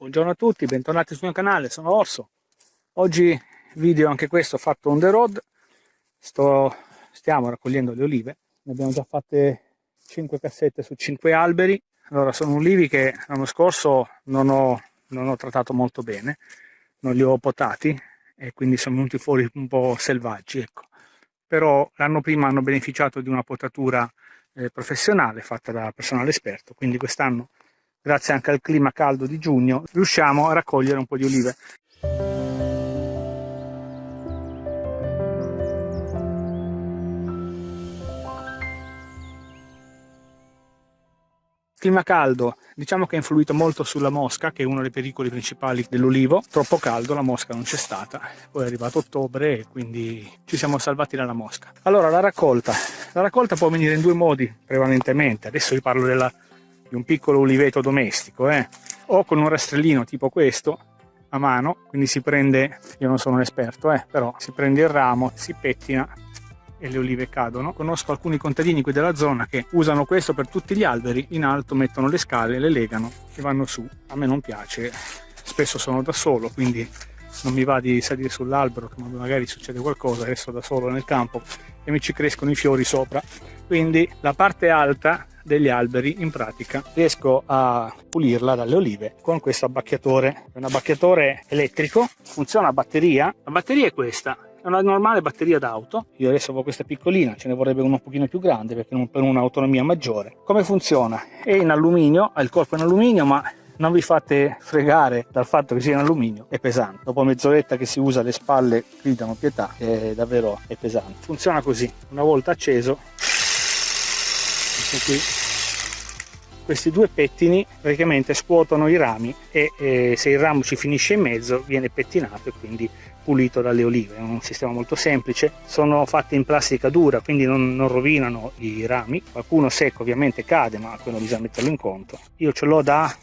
Buongiorno a tutti, bentornati sul mio canale, sono Orso. Oggi video anche questo fatto on the road. Sto, stiamo raccogliendo le olive, ne abbiamo già fatte 5 cassette su 5 alberi. Allora, sono ulivi che l'anno scorso non ho, non ho trattato molto bene, non li ho potati e quindi sono venuti fuori un po' selvaggi. Ecco. Però l'anno prima hanno beneficiato di una potatura eh, professionale fatta da personale esperto, quindi quest'anno grazie anche al clima caldo di giugno, riusciamo a raccogliere un po' di olive. Clima caldo, diciamo che ha influito molto sulla mosca, che è uno dei pericoli principali dell'olivo. Troppo caldo, la mosca non c'è stata. Poi è arrivato ottobre e quindi ci siamo salvati dalla mosca. Allora, la raccolta. La raccolta può venire in due modi prevalentemente. Adesso vi parlo della di un piccolo uliveto domestico, eh? o con un rastrellino tipo questo a mano, quindi si prende, io non sono un esperto, eh, però si prende il ramo, si pettina e le olive cadono. Conosco alcuni contadini qui della zona che usano questo per tutti gli alberi, in alto mettono le scale, le legano e vanno su. A me non piace, spesso sono da solo, quindi non mi va di salire sull'albero, magari succede qualcosa, resto da solo nel campo e mi ci crescono i fiori sopra. Quindi la parte alta degli alberi in pratica. Riesco a pulirla dalle olive con questo abbacchiatore. È un abbacchiatore elettrico funziona a batteria. La batteria è questa è una normale batteria d'auto. Io adesso ho questa piccolina ce ne vorrebbe uno un pochino più grande perché per un'autonomia maggiore. Come funziona? È in alluminio ha il corpo in alluminio ma non vi fate fregare dal fatto che sia in alluminio, è pesante. Dopo mezz'oretta che si usa le spalle gridano pietà, è davvero è pesante. Funziona così, una volta acceso, ecco qui, questi due pettini praticamente scuotono i rami e eh, se il ramo ci finisce in mezzo viene pettinato e quindi pulito dalle olive, è un sistema molto semplice, sono fatti in plastica dura quindi non, non rovinano i rami, qualcuno secco ovviamente cade ma quello bisogna metterlo in conto, io ce l'ho da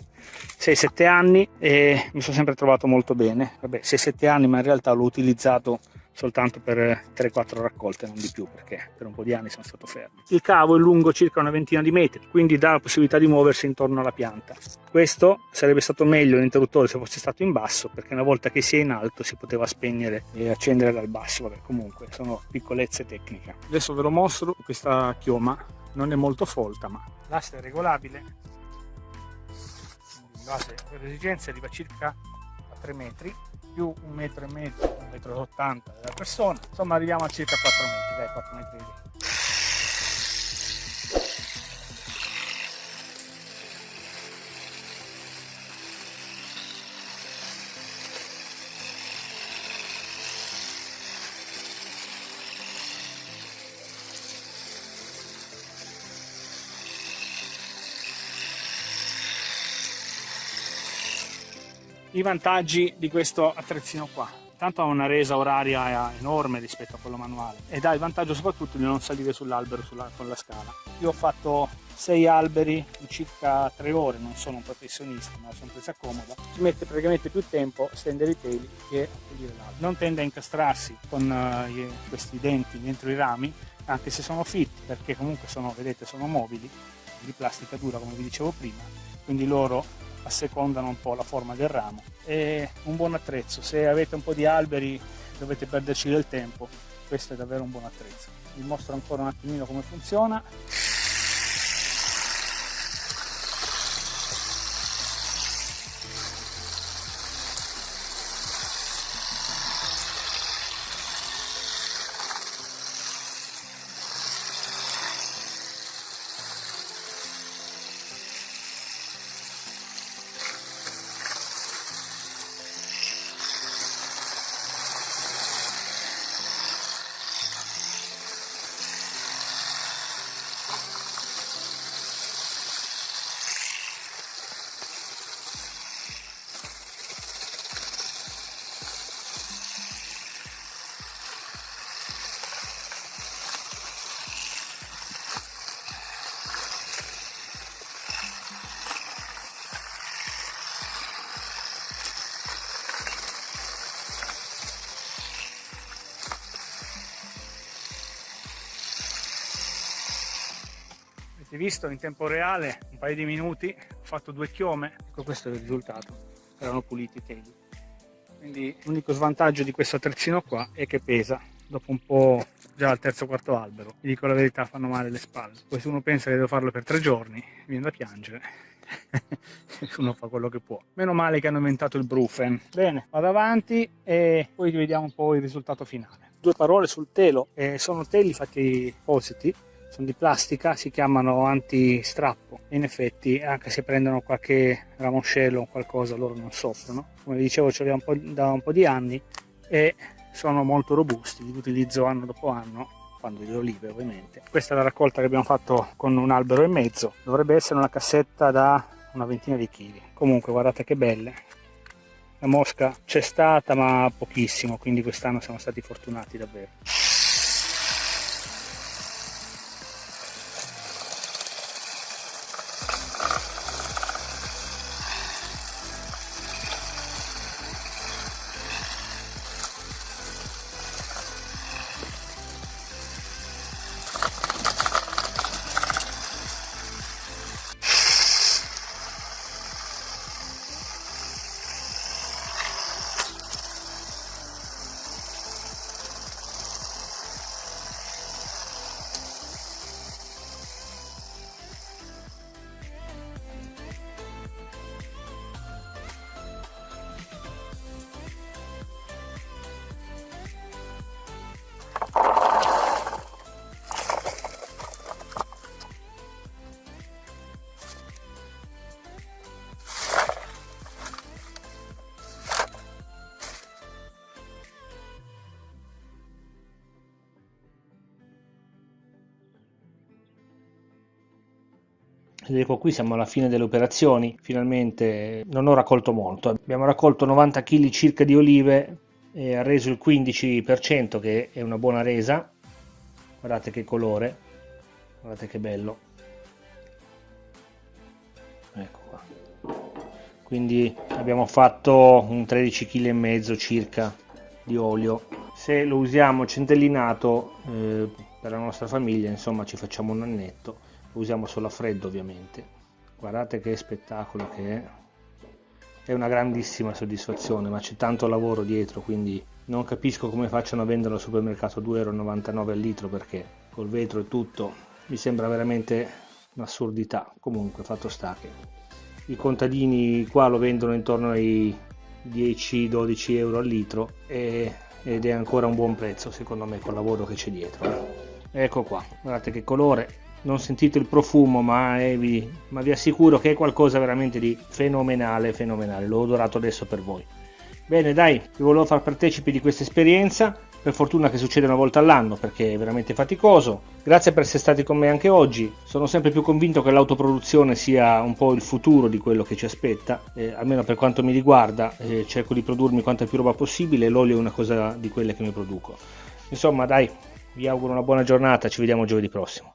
6-7 anni e mi sono sempre trovato molto bene. Vabbè, 6-7 anni, ma in realtà l'ho utilizzato soltanto per 3-4 raccolte, non di più, perché per un po' di anni sono stato fermo. Il cavo è lungo circa una ventina di metri, quindi dà la possibilità di muoversi intorno alla pianta. Questo sarebbe stato meglio l'interruttore se fosse stato in basso, perché una volta che si è in alto si poteva spegnere e accendere dal basso. Vabbè, comunque sono piccolezze tecniche. Adesso ve lo mostro questa chioma, non è molto folta, ma l'asse è regolabile base per esigenze arriva circa a 3 metri più un metro e mezzo, un metro e 80 della persona, insomma arriviamo a circa 4 metri, dai 4 metri di i vantaggi di questo attrezzino qua. Tanto ha una resa oraria enorme rispetto a quello manuale ed ha il vantaggio soprattutto di non salire sull'albero sulla, con la scala. Io ho fatto 6 alberi in circa 3 ore non sono un professionista ma sono presa comoda. Ci mette praticamente più tempo a stendere i peli che a pulire l'albero. Non tende a incastrarsi con uh, questi denti dentro i rami anche se sono fitti perché comunque sono vedete sono mobili di plastica dura come vi dicevo prima. Quindi loro assecondano un po' la forma del ramo. È un buon attrezzo, se avete un po' di alberi dovete perderci del tempo, questo è davvero un buon attrezzo. Vi mostro ancora un attimino come funziona. Avete visto in tempo reale? Un paio di minuti ho fatto due chiome. Ecco questo è il risultato. Erano puliti i teli. Quindi l'unico svantaggio di questo attrezzino qua è che pesa. Dopo un po' già al terzo quarto albero. Vi dico la verità fanno male le spalle. Poi se uno pensa che devo farlo per tre giorni viene da piangere. Uno fa quello che può. Meno male che hanno inventato il Brufen. Bene vado avanti e poi vediamo un po' il risultato finale. Due parole sul telo. Eh, sono teli fatti positi sono di plastica, si chiamano anti-strappo. In effetti, anche se prendono qualche ramoscello o qualcosa, loro non soffrono. Come dicevo, ce li ho da un po' di anni e sono molto robusti, li utilizzo anno dopo anno quando le olive ovviamente. Questa è la raccolta che abbiamo fatto con un albero e mezzo, dovrebbe essere una cassetta da una ventina di chili. Comunque guardate che belle, la mosca c'è stata ma pochissimo, quindi quest'anno siamo stati fortunati davvero. Ecco qui siamo alla fine delle operazioni finalmente non ho raccolto molto. Abbiamo raccolto 90 kg circa di olive e ha reso il 15% che è una buona resa. Guardate che colore guardate che bello. Ecco qua. Quindi abbiamo fatto un 13 kg e mezzo circa di olio. Se lo usiamo centellinato eh, per la nostra famiglia insomma ci facciamo un annetto usiamo solo a freddo ovviamente. Guardate che spettacolo che è. È una grandissima soddisfazione ma c'è tanto lavoro dietro quindi non capisco come facciano a vendere al supermercato 2,99 euro al litro perché col vetro e tutto mi sembra veramente un'assurdità. Comunque fatto sta che i contadini qua lo vendono intorno ai 10-12 euro al litro e, ed è ancora un buon prezzo secondo me col lavoro che c'è dietro. Ecco qua guardate che colore non sentite il profumo ma, eh, vi, ma vi assicuro che è qualcosa veramente di fenomenale fenomenale. L'ho odorato adesso per voi. Bene dai vi volevo far partecipi di questa esperienza. Per fortuna che succede una volta all'anno perché è veramente faticoso. Grazie per essere stati con me anche oggi. Sono sempre più convinto che l'autoproduzione sia un po' il futuro di quello che ci aspetta. Eh, almeno per quanto mi riguarda eh, cerco di produrmi quanta più roba possibile. L'olio è una cosa di quelle che mi produco. Insomma dai vi auguro una buona giornata. Ci vediamo giovedì prossimo